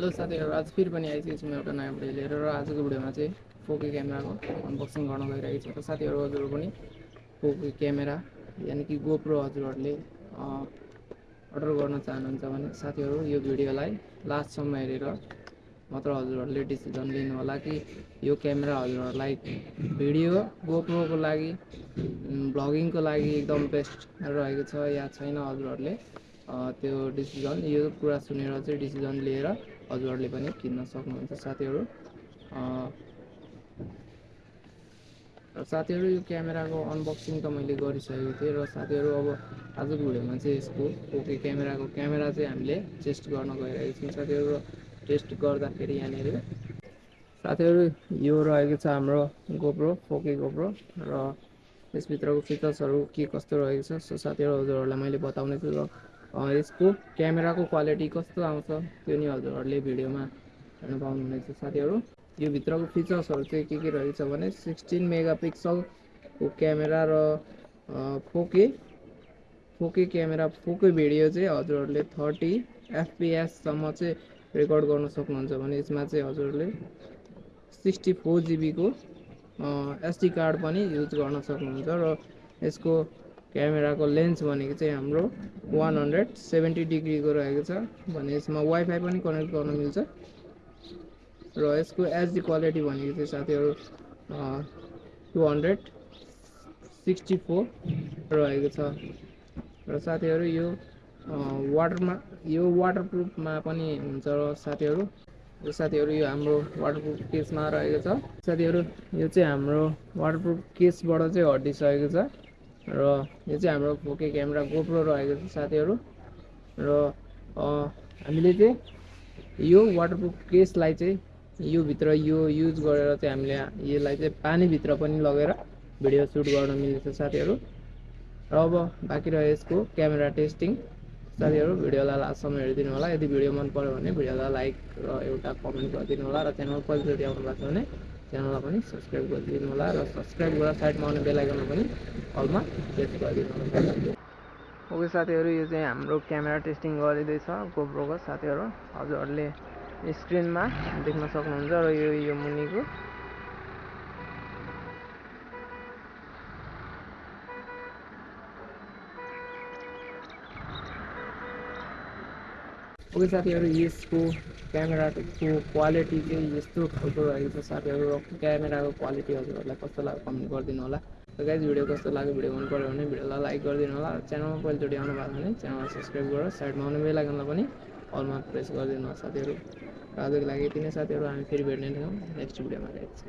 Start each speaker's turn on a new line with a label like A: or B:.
A: Hello साथीहरू आज फेरि पनि आइसकेको छु म एउटा नयाँ भिडियो लिएर र आजको भिडियोमा चाहिँ फोके क्यामेराको अनबक्सिङ गर्न गइरहेको छु। र साथीहरू हजुरहरू पनि फोके क्यामेरा यानि कि गोप्रो हजुरहरूले अर्डर गर्न चाहनुहुन्छ भने साथीहरू यो भिडियोलाई लास्टसम्म हेरेर मात्र हजुरहरूले डिसिजन लिनु होला कि यो क्यामेरा हजुरहरूलाई भिडियो गोप्रोको लागि भ्लगिङको लागि एकदम बेस्ट रहेको छ या छैन हजुरहरूले। त्यो डिसिजन यो कुरा सुनेर चाहिँ डिसिजन लिएर हजुरहरूले पनि किन्न सक्नुहुन्छ साथीहरू। र साथीहरू यो क्यामेराको अनबक्सिङ त मैले गरिसकेको थिएँ र साथीहरू अब आजको भिडियोमा चाहिँ यसको ओके क्यामेराको क्यामेरा चाहिँ हामीले टेस्ट गर्न गइरहेको छौँ साथीहरू टेस्ट गर्दाखेरि यहाँनिर। साथीहरू यो रहेको छ हाम्रो गोप्रो फोके गोप्रो र यसभित्रको फिचर्सहरू के कस्तो रहेको छ सो साथीहरू हजुरहरूलाई मैले बताउने छु र यसको क्यामेराको क्वालिटी कस्तो आउँछ त्यो नि हजुरहरूले भिडियोमा हेर्नु पाउनुहुनेछ। साथीहरू यो भित्रको फिचर्सहरू चाहिँ के के रहेछ भने सिक्सटिन मेगा पिक्सलको क्यामेरा र फोके फोके क्यामेरा फोके भिडियो चाहिँ हजुरहरूले थर्टी एफपिएससम्म चाहिँ रेकर्ड गर्न सक्नुहुन्छ भने यसमा चाहिँ हजुरहरूले सिक्सटी फोर जिबीको एसडी कार्ड पनि युज गर्न सक्नुहुन्छ र यसको क्यामेराको लेन्स भनेको चाहिँ हाम्रो वान हन्ड्रेड सेभेन्टी डिग्रीको रहेको छ भने यसमा वाइफाई पनि कनेक्ट गर्न मिल्छ। र यसको एचडी क्वालिटी भनेको चाहिँ साथीहरू टु हन्ड्रेड सिक्सटी फोर रहेको छ। र साथीहरू यो वाटरमा यो वाटरप्रुफमा पनि हुन्छ र साथीहरू यो साथीहरू यो हाम्रो वाटरप्रुफ केसमा रहेको छ। साथीहरू यो चाहिँ हाम्रो वाटरप्रुफ केसबाट चाहिँ हटिसकेको छ। र यो चाहिँ हाम्रो फोके क्यामेरा गोप्रो रहेको छ साथीहरू। र हामीले चाहिँ यो वाटरप्रुफ केसलाई चाहिँ योभित्र यो युज गरेर चाहिँ हामीले यसलाई चाहिँ पानीभित्र पनि लगेर भिडियो सुट गर्न मिल्छ साथीहरू। र अब बाँकी रह्यो यसको क्यामेरा टेस्टिङ साथीहरू भिडियोलाई लास्टसम्म हेरिदिनु होला। यदि भिडियो मन पऱ्यो भने भिडियोलाई लाइक र एउटा कमेन्ट गरिदिनु होला र च्यानल पहिलोचोटि आउनु भएको छ भने च्यानललाई पनि सब्सक्राइब गरिदिनु होला र सब्सक्राइब गरेर साइडमा आउने बेलायकनमा पनि हलमा प्रेस गरिदिनु होला। ओके साथीहरू यो चाहिँ हाम्रो क्यामेरा टेस्टिङ गरिँदैछ गोप्रोको साथीहरू। हजुरहरूले स्क्रिनमा देख्न सक्नुहुन्छ र यो यो मुनिको। ओके साथीहरू यसको क्यामेराको क्वालिटी चाहिँ यस्तो खालको रहेको छ साथीहरू क्यामेराको क्वालिटी हजुरहरूलाई कस्तो लाग्यो कमेन्ट गरिदिनु होला र गाइज भिडियो कस्तो लाग्यो भिडियो मन पऱ्यो भने भिडियोलाई लाइक गरिदिनु होला च्यानलमा पहिलोचोटि आउनु भएको भने च्यानललाई सब्सक्राइब गरेर साइडमा आउने बेलायकनलाई पनि अलमा प्रेस गरिदिनु होला साथीहरू आजको लागि यति नै साथीहरू हामी फेरि भेट्ने थियौँ नेक्स्ट भिडियोमा गाइज